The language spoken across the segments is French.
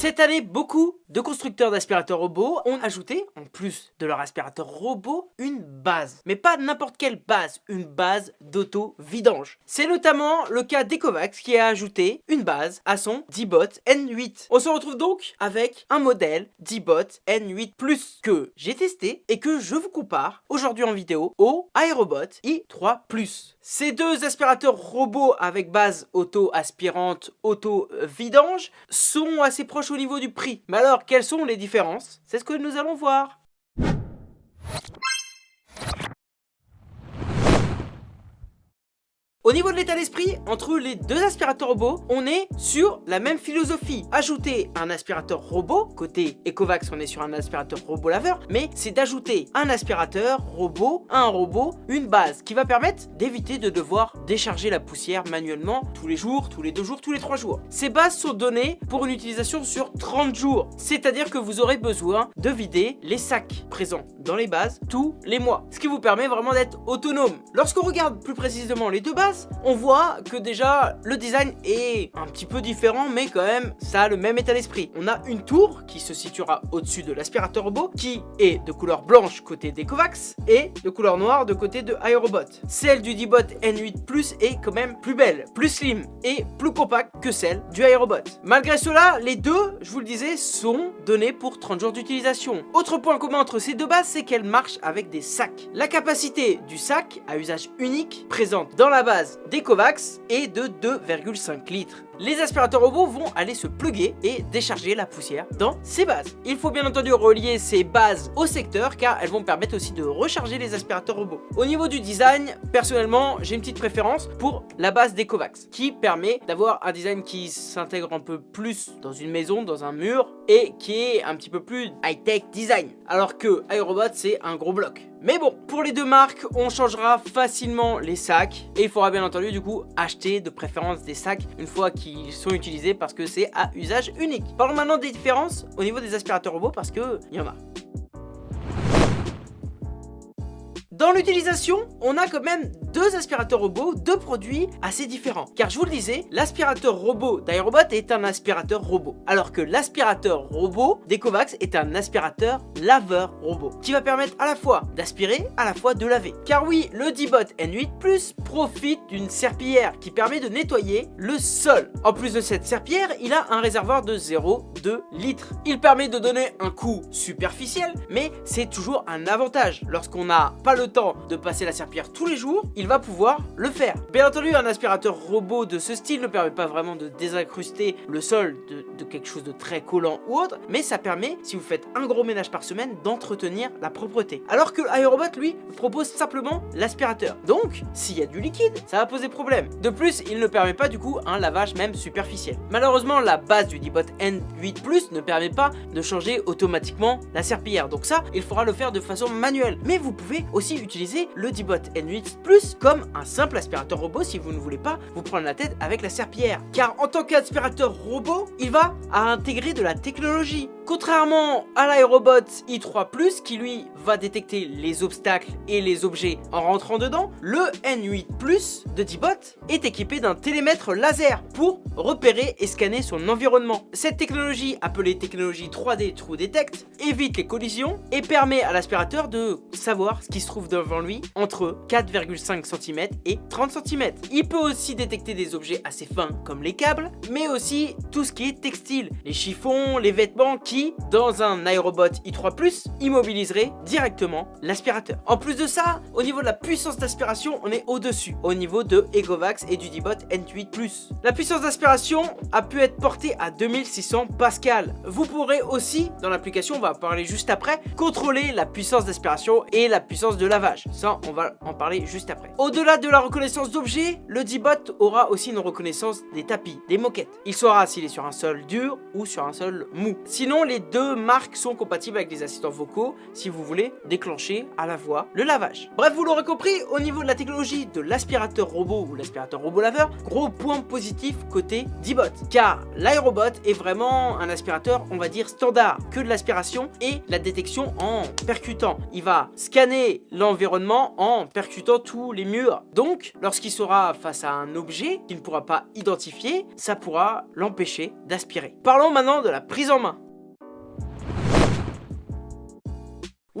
Cette année, beaucoup de constructeurs d'aspirateurs robots ont ajouté, en plus de leur aspirateur robot, une base. Mais pas n'importe quelle base, une base d'auto-vidange. C'est notamment le cas d'Ecovax qui a ajouté une base à son D-Bot N8. On se retrouve donc avec un modèle D-Bot N8 Plus que j'ai testé et que je vous compare aujourd'hui en vidéo au Aerobot i3 Plus. Ces deux aspirateurs robots avec base auto-aspirante, auto-vidange sont assez proches au niveau du prix. Mais alors, quelles sont les différences? C'est ce que nous allons voir. Au niveau de l'état d'esprit, entre les deux aspirateurs robots, on est sur la même philosophie. Ajouter un aspirateur robot, côté Ecovax on est sur un aspirateur robot laveur, mais c'est d'ajouter un aspirateur robot un robot, une base qui va permettre d'éviter de devoir décharger la poussière manuellement tous les jours, tous les deux jours, tous les trois jours. Ces bases sont données pour une utilisation sur 30 jours, c'est-à-dire que vous aurez besoin de vider les sacs présents dans les bases tous les mois, ce qui vous permet vraiment d'être autonome. Lorsqu'on regarde plus précisément les deux bases, on voit que déjà le design est un petit peu différent mais quand même ça a le même état d'esprit. On a une tour qui se situera au-dessus de l'aspirateur robot qui est de couleur blanche côté d'Ecovax et de couleur noire de côté de Aerobot. Celle du D-Bot N8 Plus est quand même plus belle, plus slim et plus compacte que celle du Aerobot. Malgré cela, les deux, je vous le disais, sont donnés pour 30 jours d'utilisation. Autre point commun entre ces deux bases, c'est qu'elles marchent avec des sacs. La capacité du sac à usage unique présente dans la base d'Ecovax est de 2,5 litres. Les aspirateurs robots vont aller se pluguer et décharger la poussière dans ces bases. Il faut bien entendu relier ces bases au secteur car elles vont permettre aussi de recharger les aspirateurs robots. Au niveau du design, personnellement, j'ai une petite préférence pour la base d'Ecovax qui permet d'avoir un design qui s'intègre un peu plus dans une maison, dans un mur et qui est un petit peu plus high-tech design. Alors que Aerobot, c'est un gros bloc. Mais bon, pour les deux marques, on changera facilement les sacs. Et il faudra bien entendu du coup acheter de préférence des sacs une fois qu'ils sont utilisés parce que c'est à usage unique. Parlons maintenant des différences au niveau des aspirateurs robots parce que il y en a. Dans l'utilisation, on a quand même deux aspirateurs robots, deux produits assez différents. Car je vous le disais, l'aspirateur robot d'Aerobot est un aspirateur robot. Alors que l'aspirateur robot d'Ecovax est un aspirateur laveur robot. Qui va permettre à la fois d'aspirer, à la fois de laver. Car oui, le D-Bot N8 Plus profite d'une serpillière qui permet de nettoyer le sol. En plus de cette serpillière, il a un réservoir de 0,2 litres. Il permet de donner un coup superficiel, mais c'est toujours un avantage. Lorsqu'on n'a pas le temps de passer la serpillière tous les jours, il va pouvoir le faire. Bien entendu, un aspirateur robot de ce style ne permet pas vraiment de désincruster le sol de, de quelque chose de très collant ou autre, mais ça permet, si vous faites un gros ménage par semaine, d'entretenir la propreté. Alors que Aerobot, lui, propose simplement l'aspirateur. Donc, s'il y a du liquide, ça va poser problème. De plus, il ne permet pas du coup un lavage même superficiel. Malheureusement, la base du D-Bot N8 Plus ne permet pas de changer automatiquement la serpillière. Donc ça, il faudra le faire de façon manuelle. Mais vous pouvez aussi utiliser le D-Bot N8 Plus comme un simple aspirateur robot si vous ne voulez pas vous prendre la tête avec la serpillière. Car en tant qu'aspirateur robot, il va à intégrer de la technologie. Contrairement à l'aérobot i3+, qui lui va détecter les obstacles et les objets en rentrant dedans, le N8 de D-Bot est équipé d'un télémètre laser pour repérer et scanner son environnement. Cette technologie, appelée technologie 3D True Detect, évite les collisions et permet à l'aspirateur de savoir ce qui se trouve devant lui entre 4,5 cm et 30 cm. Il peut aussi détecter des objets assez fins comme les câbles, mais aussi tout ce qui est textile, les chiffons, les vêtements qui dans un aérobot i3+, immobiliserait directement l'aspirateur. En plus de ça, au niveau de la puissance d'aspiration, on est au-dessus, au niveau de Egovax et du D-Bot N8+. La puissance d'aspiration a pu être portée à 2600 pascal. Vous pourrez aussi, dans l'application, on va en parler juste après, contrôler la puissance d'aspiration et la puissance de lavage. Ça, on va en parler juste après. Au-delà de la reconnaissance d'objets, le D-Bot aura aussi une reconnaissance des tapis, des moquettes. Il saura s'il est sur un sol dur ou sur un sol mou. Sinon, Les deux marques sont compatibles avec les assistants vocaux si vous voulez déclencher à la voix le lavage. Bref, vous l'aurez compris, au niveau de la technologie de l'aspirateur robot ou l'aspirateur robot laveur, gros point positif côté D-Bot. Car l'aérobot est vraiment un aspirateur, on va dire, standard, que de l'aspiration et la détection en percutant. Il va scanner l'environnement en percutant tous les murs. Donc, lorsqu'il sera face à un objet qu'il ne pourra pas identifier, ça pourra l'empêcher d'aspirer. Parlons maintenant de la prise en main.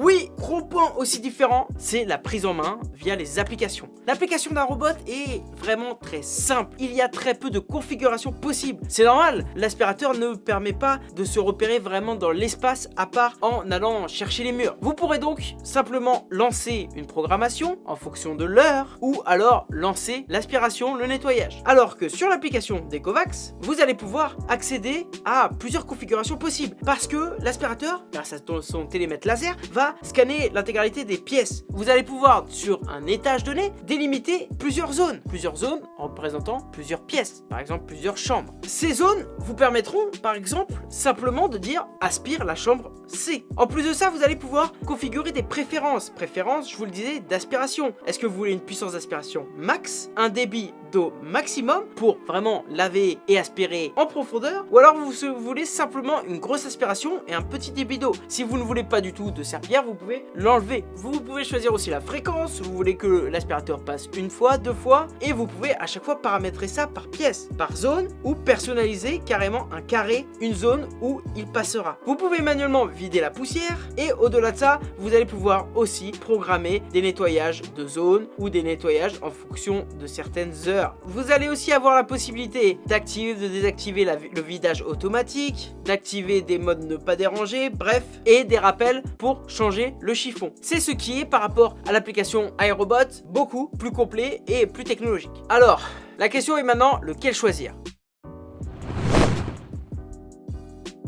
Oui, gros point aussi différent, c'est la prise en main via les applications. L'application d'un robot est vraiment très simple. Il y a très peu de configurations possibles. C'est normal, l'aspirateur ne permet pas de se repérer vraiment dans l'espace à part en allant chercher les murs. Vous pourrez donc simplement lancer une programmation en fonction de l'heure ou alors lancer l'aspiration, le nettoyage. Alors que sur l'application d'Ecovax, vous allez pouvoir accéder à plusieurs configurations possibles parce que l'aspirateur, grâce à son télémètre laser, va scanner l'intégralité des pièces. Vous allez pouvoir, sur un étage donné, délimiter plusieurs zones. Plusieurs zones représentant plusieurs pièces, par exemple plusieurs chambres. Ces zones vous permettront, par exemple, simplement de dire aspire la chambre C. En plus de ça, vous allez pouvoir configurer des préférences. Préférences, je vous le disais, d'aspiration. Est-ce que vous voulez une puissance d'aspiration max, un débit d'eau maximum pour vraiment laver et aspirer en profondeur ou alors vous, voulez simplement une grosse aspiration et un petit débit d'eau. Si vous ne voulez pas du tout de serpillère, vous pouvez l'enlever. Vous pouvez choisir aussi la fréquence, vous voulez que l'aspirateur passe une fois, deux fois et vous pouvez à chaque fois paramétrer ça par pièce, par zone ou personnaliser carrément un carré, une zone où il passera. Vous pouvez manuellement vider la poussière et au-delà de ça, vous allez pouvoir aussi programmer des nettoyages de zones ou des nettoyages en fonction de certaines heures vous allez aussi avoir la possibilité d'activer, de désactiver le vidage automatique, d'activer des modes ne pas déranger, bref, et des rappels pour changer le chiffon. C'est ce qui est par rapport à l'application iRobot beaucoup plus complet et plus technologique. Alors, la question est maintenant lequel choisir?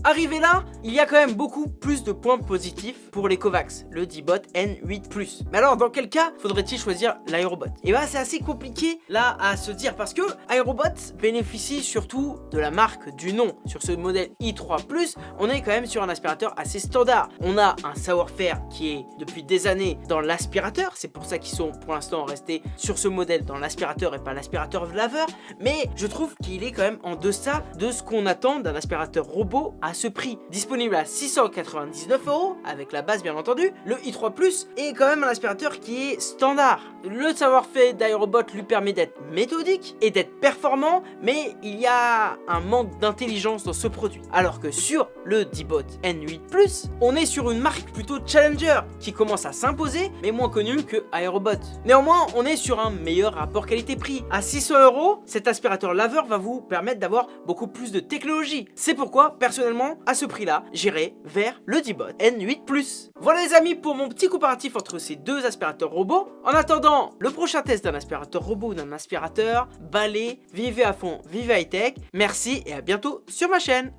Arrivé là, il y a quand même beaucoup plus de points positifs pour les Kovacs, le D-Bot N8+. Mais alors, dans quel cas faudrait-il choisir l'aérobot? Et eh bah, ben, c'est assez compliqué là à se dire parce que aérobot bénéficie surtout de la marque du nom. Sur ce modèle i3+, on est quand même sur un aspirateur assez standard. On a un savoir-faire qui est depuis des années dans l'aspirateur, c'est pour ça qu'ils sont pour l'instant restés sur ce modèle dans l'aspirateur et pas l'aspirateur laveur, mais je trouve qu'il est quand même en deçà de ce qu'on attend d'un aspirateur robot ce prix. Disponible à 699 euros, avec la base bien entendu, le i3 Plus est quand même un aspirateur qui est standard. Le savoir-faire d'Aerobot lui permet d'être méthodique et d'être performant, mais il y a un manque d'intelligence dans ce produit. Alors que sur le D-Bot N8 Plus, on est sur une marque plutôt challenger, qui commence à s'imposer, mais moins connue que Aerobot. Néanmoins, on est sur un meilleur rapport qualité-prix. À 600 euros, cet aspirateur laveur va vous permettre d'avoir beaucoup plus de technologie. C'est pourquoi, personnellement, à ce prix-là, j'irai vers le D-Bot N8+. Voilà les amis pour mon petit comparatif entre ces deux aspirateurs robots. En attendant le prochain test d'un aspirateur robot ou d'un aspirateur, balai, vivez à fond, vivez high-tech. Merci et à bientôt sur ma chaîne.